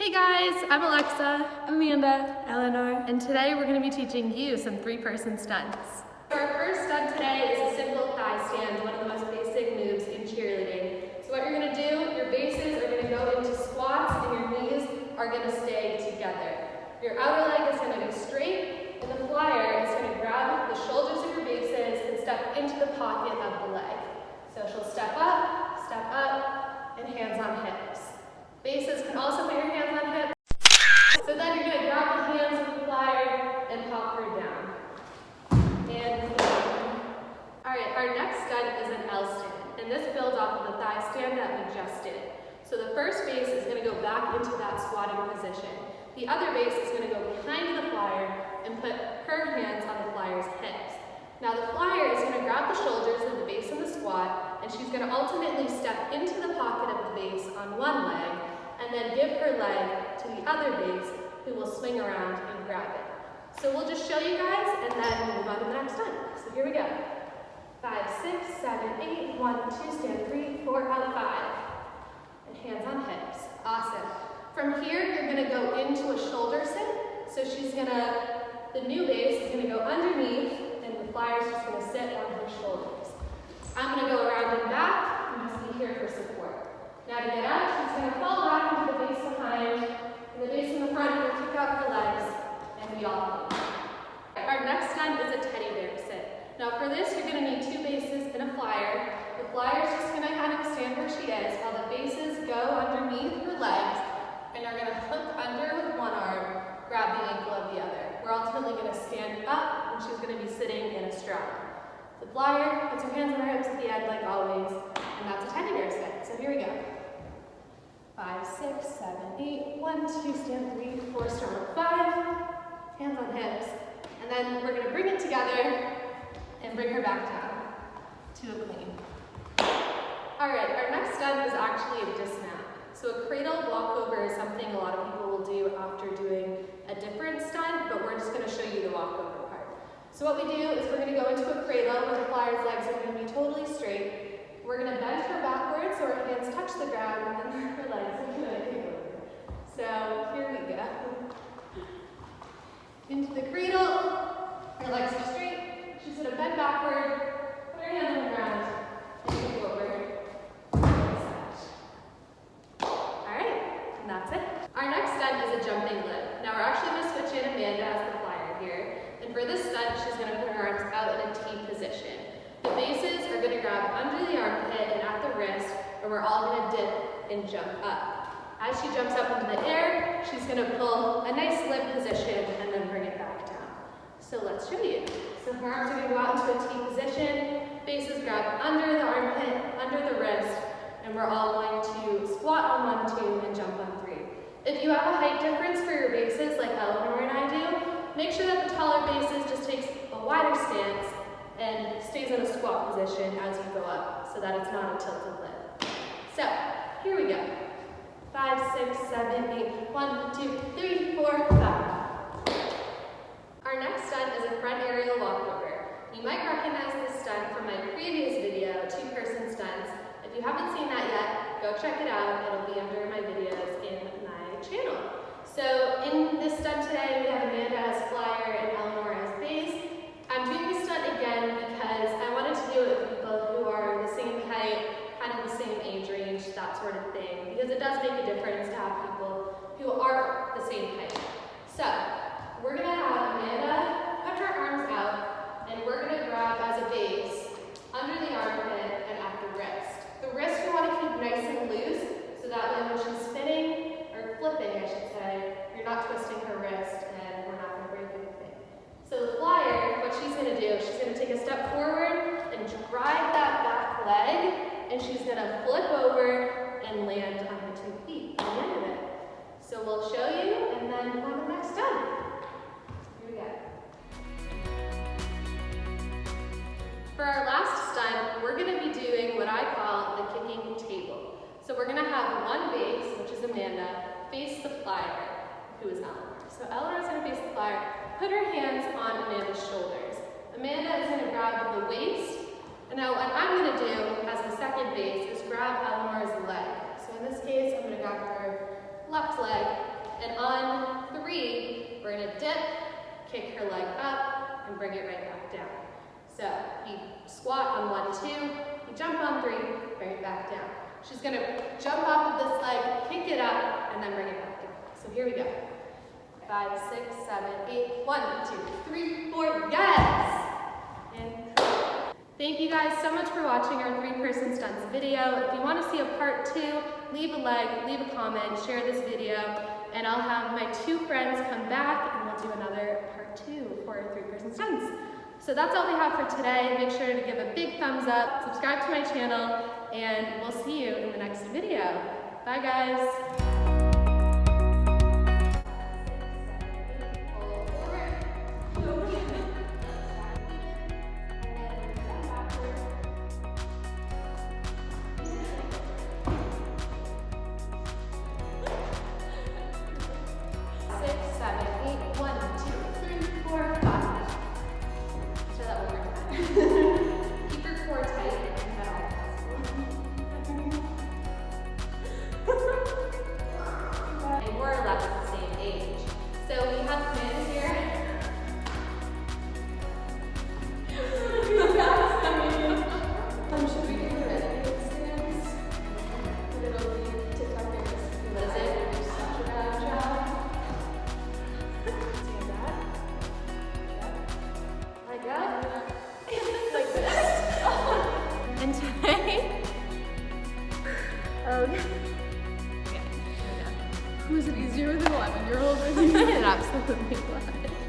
Hey guys, I'm Alexa, Amanda, Eleanor, and today we're going to be teaching you some three-person stunts. Our first stunt today is a simple thigh stand, one of the most basic moves in cheerleading. So what you're going to do, your bases are going to go into squats and your knees are going to stay together. Your outer leg is going to go straight, and the flyer is going to grab the shoulders of your bases and step into the pocket of the leg. So she'll step up, step up, and hands on hips. Bases can also put your hands on hips. So then you're going to grab the hands of the flyer and pop her down. And all right, our next stunt is an L stand, and this builds off of So the first base is going to go back into that squatting position. The other base is going to go behind the flyer and put her hands on the flyer's hips. Now the flyer is going to grab the shoulders of the base of the squat, and she's going to ultimately step into the pocket of the base on one leg, and then give her leg to the other base, who will swing around and grab it. So we'll just show you guys, and then move on to the next one. So here we go. Five, six, seven, eight, one, two, stand three, four, out five. And hands on hips. Awesome. From here, you're gonna go into a shoulder sit. So she's gonna, the new base is gonna go underneath, and the flyer's just gonna sit on her shoulders. I'm gonna go around and back, and just be here for support. Now to get up, she's gonna fall back into the base behind, and the base in the front will kick out her legs, and we all move. Our next stunt is a teddy bear sit. Now for this, you're gonna need two bases and a flyer. The flyer's just gonna kind of stand where she is, while the bases underneath her legs, and are gonna hook under with one arm, grab the ankle of the other. We're ultimately gonna stand up, and she's gonna be sitting in a straddle. The flyer puts her hands on her hips at the end like always, and that's a teddy bear sit. So here we go. Five, six, seven, eight, one, two, stand three, four, start five, hands on hips, and then we're gonna bring it together and bring her back down to a clean. All right, our next stunt is actually a dismount. So a cradle walkover is something a lot of people will do after doing a different stunt, but we're just gonna show you the walkover part. So what we do is we're gonna go into a cradle where the flyer's legs are gonna be totally straight. We're gonna bend her backwards so her hands touch the ground and then her legs are kick over. So here we go. Into the cradle, her legs are straight. She's gonna bend backward, put her hands on the ground, and kick over. Alright, and that's it. Our next stunt is a jumping lib. Now we're actually gonna switch in Amanda as the flyer here. And for this stunt, she's gonna put her arms out in a T position. The bases are gonna grab under the armpit and at the wrist, and we're all gonna dip and jump up. As she jumps up into the air, she's gonna pull a nice lib position and then bring it back down. So let's show you. So her arms are gonna go out into a T position, bases grab under the armpit, under the wrist, and we're all going to squat on one, two, and jump on three. If you have a height difference for your bases, like Eleanor and I do, make sure that the taller bases just takes a wider stance and stays in a squat position as you go up, so that it's not a tilted lift. So, here we go. Five, six, seven, eight, one, two, three, four, five. Our next stunt is a front aerial walkover. You might recognize this stunt from my previous video, two-person stunts. If you haven't seen that yet, go check it out. It'll be under my videos in my channel. So this stunt today, we have Amanda as flyer and Eleanor as base. I'm doing this stunt again because I wanted to do it with people who are the same height, kind of the same age range, that sort of thing, because it does make a difference to have people who are the same height. So we're gonna have Amanda put her arms out, and we're gonna grab as a base under the armpit and at the wrist. The wrist you want to keep nice and loose, so that way when she's spinning, or flipping I should say, you're not twisting have one base, which is Amanda, face the flyer, who is Eleanor. So Eleanor's gonna face the flyer, put her hands on Amanda's shoulders. Amanda is gonna grab the waist, and now what I'm gonna do as the second base is grab Eleanor's leg. So in this case, I'm gonna grab her left leg, And on three, we're gonna dip, kick her leg up, and bring it right back down. So you squat on one, two, you jump on three, bring it back down. She's gonna jump off of this leg, kick it up, and then bring it back. So here we go. Five, six, seven, eight. One, two, three, four. Yes! And thank you guys so much for watching our three-person stunts video. If you want to see a part two, leave a like, leave a comment, share this video, and I'll have my two friends come back and we'll do another part two for three-person stunts. So that's all we have for today. Make sure to give a big thumbs up, subscribe to my channel, and we'll see you in the next video. Bye guys. Who is it